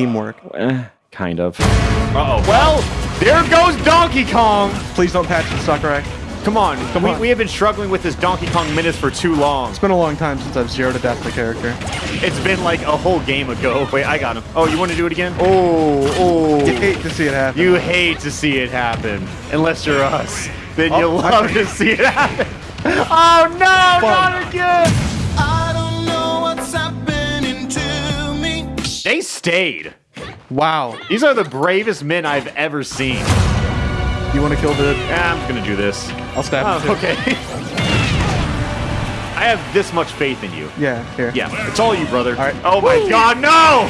teamwork. Eh, kind of. Uh-oh. Well, there goes Donkey Kong. Please don't patch the Sakurai. Come on. Come we, on. we have been struggling with this Donkey Kong minutes for too long. It's been a long time since I've zeroed to death the character. It's been like a whole game ago. Wait, I got him. Oh, you want to do it again? Oh, oh. You hate to see it happen. You hate to see it happen. Unless you're us. Then Oh, you I- love to see it happen. Oh, no, not again. Stayed. Wow. These are the bravest men I've ever seen. You want to kill the? Yeah, I'm just gonna do this. I'll stab Oh, him okay. I have this much faith in you. Yeah. Here. Yeah, it's all you, brother. All right. Oh my god, no!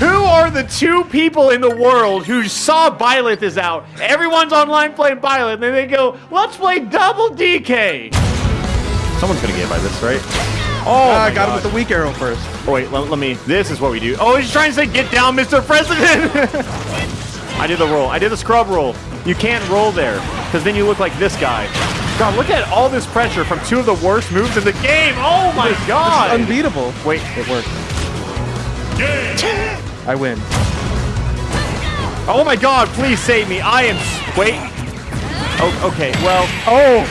who are the two people in the world who saw Byleth is out? Everyone's online playing Byleth, and then they go, let's play double DK! Someone's gonna get by this, right? Oh, Ah, I got him with the weak arrow first. Oh, wait, let, let me. This is what we do. Oh, he's trying to say, get down, Mr. President! I did the roll. I did the scrub roll. You can't roll there, because then you look like this guy. God, look at all this pressure from two of the worst moves in the game. Oh my god! This is unbeatable. Wait, it worked. I win. Oh my god, please save me. I am. Wait. Oh, okay, well. Oh,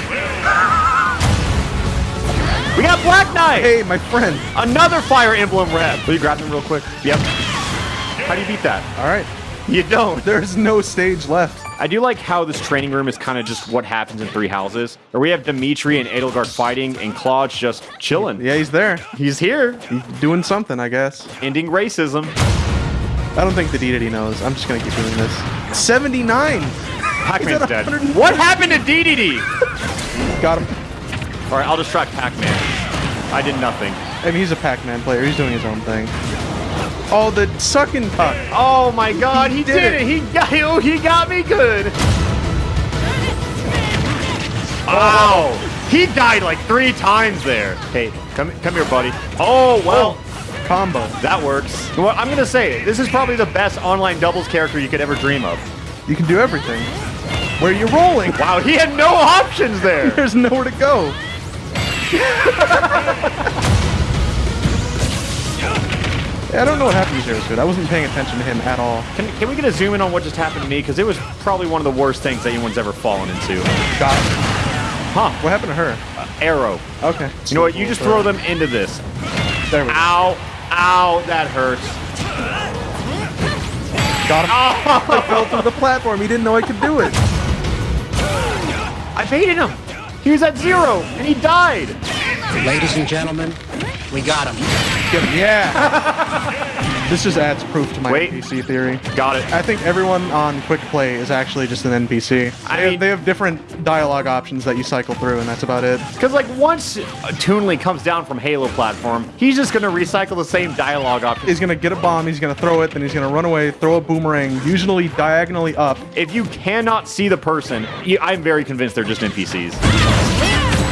We got Black Knight! hey, my friend. Another Fire Emblem rep. Will you grab him real quick? Yep. How do you beat that? All right. You don't. There's no stage left. I do like how this training room is kind of just what happens in Three Houses. Or we have Dimitri and Edelgard fighting, and Claude's just chilling. Yeah, he's there. He's here, He's doing something, I guess. ending racism. I don't think the DDD knows. I'm just gonna keep doing this. 79. Pac-Man's dead. What happened to DDD? Got him. All right, I'll distract Pac-Man. I did nothing. I mean, he's a Pac-Man player. He's doing his own thing. Oh, the suck and tuck. Oh my God, he, He did, did it. it. He got. Oh, he got me good. Oh, he died like three times there. Hey, come come here, buddy. Oh well. Oh, combo. That works. What? I'm gonna say this is probably the best online doubles character you could ever dream of. You can do everything. Where you're rolling. Wow, he had no options there. There's nowhere to go. Yeah, I don't know what happened to Zero Suit. I wasn't paying attention to him at all. Can, can we get a zoom in on what just happened to me? Because it was probably one of the worst things that anyone's ever fallen into. Got him. Huh? What happened to her? Uh, arrow. Okay. You know what? You just throw them into this. There we go. Ow! Ow! That hurts. Got him. Oh. I fell through the platform. He didn't know I could do it. I baited him. He was at zero and he died. Ladies and gentlemen, we got him. Get him. Yeah. this just adds proof to my Wait. NPC theory. Got it. I think everyone on Quick Play is actually just an NPC. I They, mean- have, they have different dialogue options that you cycle through, and that's about it. Because like once Toon Link comes down from Halo platform, he's just gonna recycle the same dialogue option. He's gonna get a bomb, he's gonna throw it, then he's gonna run away, throw a boomerang, usually diagonally up. If you cannot see the person, you, I'm very convinced they're just NPCs.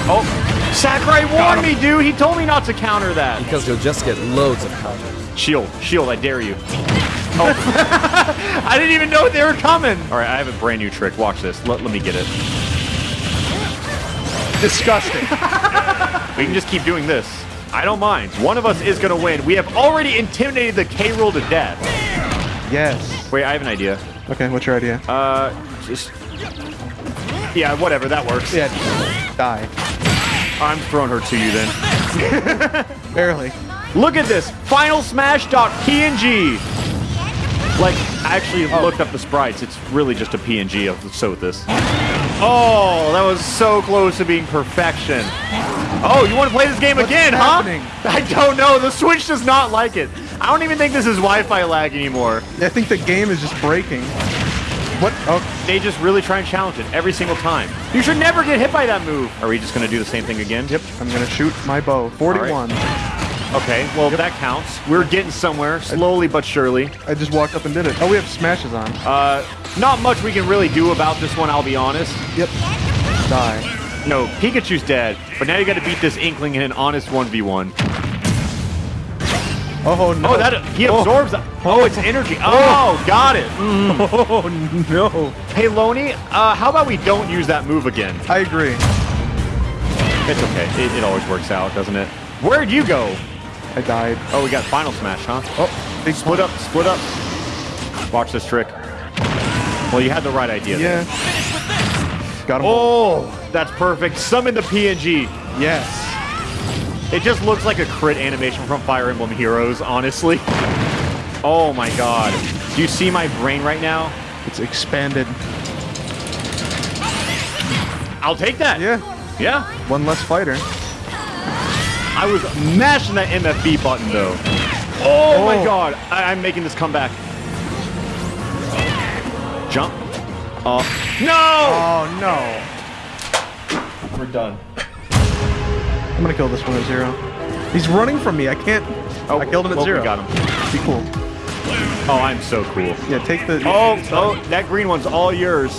Oh, Sakurai warned me, dude. He told me not to counter that. Because you'll just get loads of counters. Shield, shield, I dare you. Oh, I didn't even know they were coming. All right, I have a brand new trick. Watch this. Let, let me get it. Disgusting. We can just keep doing this. I don't mind. One of us is gonna win. We have already intimidated the K. Rool to death. yes. Wait, I have an idea. Okay, what's your idea? Uh, just yeah, whatever. That works. yeah, die. I'm throwing her to you then. Barely. Look at this. FinalSmash.png. Like, I actually oh. looked up the sprites. It's really just a PNG of Sothis. Oh, that was so close to being perfection. Oh, you want to play this game What's again, happening? huh? I don't know. The Switch does not like it. I don't even think this is Wi-Fi lag anymore. I think the game is just breaking. What? Oh, They just really try and challenge it every single time. You should never get hit by that move. Are we just going to do the same thing again? Yep. I'm gonna shoot my bow. 41. Okay, well, that counts. We're getting somewhere, slowly but surely. I just walked up and did it. Oh, we have smashes on. Uh, not much we can really do about this one, I'll be honest. Yep. Die. No, Pikachu's dead, but now you gotta beat this Inkling in an honest 1v1. Oh no. Oh, that he absorbs that. Oh, it's energy. Oh, got it. Oh no. Hey, Loney, uh, how about we don't use that move again? I agree. It's okay. It, it always works out, doesn't it? Where'd you go? I died. Oh, we got Final Smash, huh? Oh, Big split up, split up. Watch this trick. Well, you had the right idea. Yeah. Got him. Oh, that's perfect. Summon the PNG. Yes. It just looks like a crit animation from Fire Emblem Heroes, honestly. Oh my god. Do you see my brain right now? It's expanded. I'll take that. Yeah. Yeah. One less fighter. I was mashing that MFB button though. Oh, my Oh. god. I- I'm making this comeback. Jump. Uh, no! Oh no. We're done. I'm gonna kill this one at zero. He's running from me. I can't. Oh, I killed him at well, zero. We got him. Be cool. Oh, I'm so cool. Yeah, take the. Oh, oh, that green one's all yours.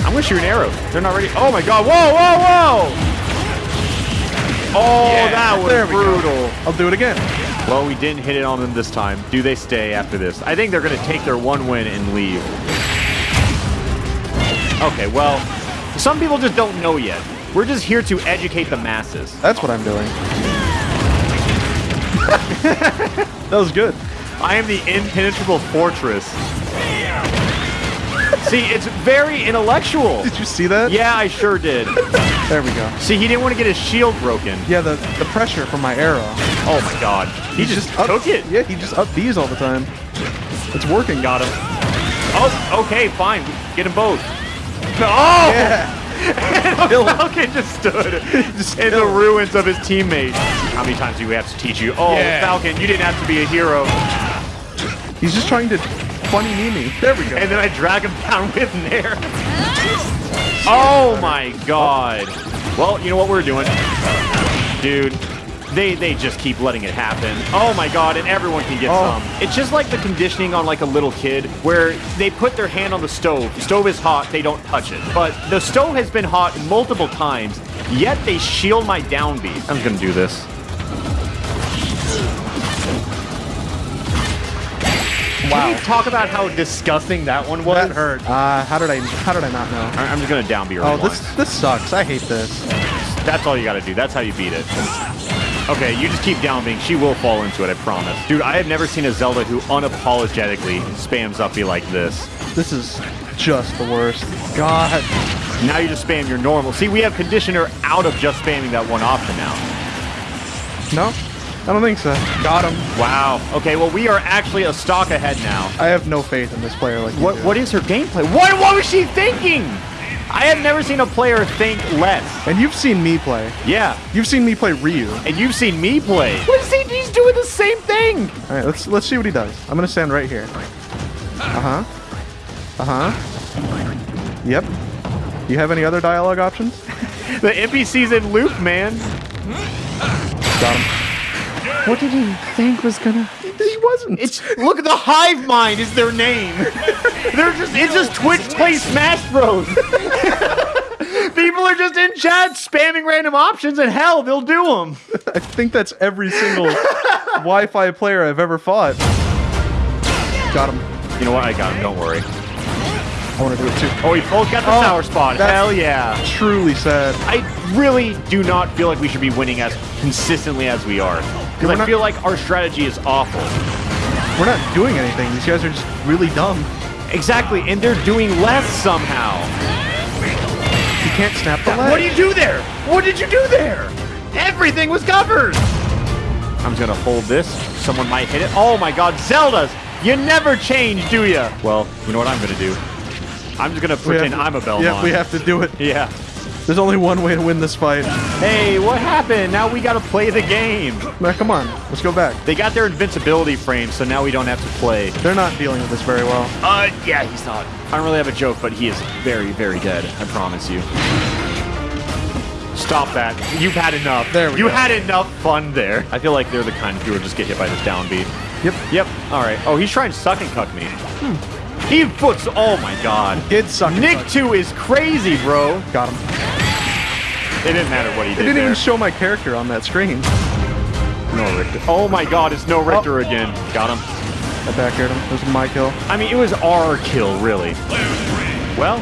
I'm gonna shoot an arrow. They're not ready. Oh my god! Whoa, whoa, whoa! Oh, Yeah, that was there we go. brutal. I'll do it again. Well, we didn't hit it on them this time. Do they stay after this? I think they're gonna take their one win and leave. Okay, well, some people just don't know yet. We're just here to educate the masses. That's what I'm doing. that was good. I am the impenetrable fortress. See, it's very intellectual. Did you see that? Yeah, I sure did. There we go. See, he didn't want to get his shield broken. Yeah, the the pressure from my arrow. Oh my god. He, just, up, took it. Yeah, he just up these all the time. It's working. Got him. Oh, okay, fine. Get them both. Oh! Yeah. The Falcon just stood Just in the ruins of his teammate. How many times do we have to teach you? Oh, Yeah. Falcon, you didn't have to be a hero. He's just trying to funny knee me. There we go. And then I drag him down with Nair. Oh my god. Well, you know what we're doing? Dude, they they just keep letting it happen. Oh my god, and everyone can get Oh. some. It's just like the conditioning on like a little kid where they put their hand on the stove. The stove is hot, they don't touch it. But the stove has been hot multiple times, yet they shield my down B. I'm just gonna do this. Can we talk about how disgusting that one was? that hurt. Uh, how did I? How did I not know? I- I'm just gonna downbeat. B her Oh, once. this this sucks. I hate this. That's all you gotta do. That's how you beat it. Okay, you just keep down being. She will fall into it, I promise. Dude, I have never seen a Zelda who unapologetically spams up B like this. This is just the worst. God. Now you just spam your normal. See, we have Conditioner out of just spamming that one option now. No, I don't think so. Got him. Wow. Okay, well, we are actually a stock ahead now. I have no faith in this player like What do. What is her gameplay? What, what was she thinking? I have never seen a player think less. And you've seen me play. Yeah, You've seen me play Ryu. and you've seen me play. Let's see, he's doing the same thing. All right, let's let's see what he does. I'm gonna stand right here. Uh huh. Uh huh. Yep. Do you have any other dialogue options? The NPC's in loop, man. Got him. What did he think was gonna? He wasn't. It's look at the Hive Mind is their name. They're just it's just Twitch plays Smash Bros. People are just in chat spamming random options, and hell, they'll do them. I think that's every single Wi-Fi player I've ever fought. Got him. You know what? I got him. Don't worry. I want to do it too. Oh, he both got the Oh, sour spot. Hell yeah. Truly sad. I really do not feel like we should be winning as consistently as we are. Because I not- feel like our strategy is awful. We're not doing anything. These guys are just really dumb. Exactly, and they're doing less somehow. You can't snap the leg. What do you do there? What did you do there? Everything was covered. I'm just gonna hold this. Someone might hit it. Oh my god, Zelda's! You never change, do ya? Well, you know what I'm gonna do? I'm just gonna pretend to- I'm a Belmont. Yeah, we have to do it. Yeah. There's only one way to win this fight. Hey, what happened? Now we gotta play the game. Now, come on. Let's go back. They got their invincibility frame, so now we don't have to play. They're not dealing with this very well. Uh, yeah, he's not. I don't really have a joke, but he is very, very dead. I promise you. Stop that. You've had enough. There we you go. had enough fun there. I feel like they're the kind who would just get hit by this down B. Yep. Yep. All right. Oh, he's trying to suck and cuck me. He puts. Oh my god. Did suck. Nick suck. 2 is crazy, bro. Got him. It didn't matter what he did. It did didn't there. even show my character on that screen. no Richter. Oh my god, it's no oh. Richter again. Got him. I back aired him. This is my kill. I mean, it was our kill, really. Well,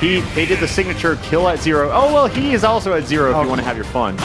he they did the signature kill at zero. Oh well, he is also at zero if Oh. you want to have your fun.